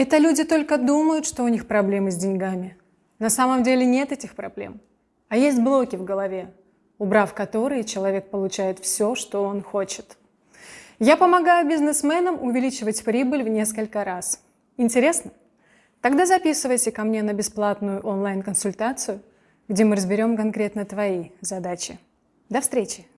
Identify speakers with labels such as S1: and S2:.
S1: Это люди только думают, что у них проблемы с деньгами. На самом деле нет этих проблем. А есть блоки в голове, убрав которые человек получает все, что он хочет. Я помогаю бизнесменам увеличивать прибыль в несколько раз. Интересно? Тогда записывайся ко мне на бесплатную онлайн-консультацию, где мы разберем конкретно твои задачи. До встречи!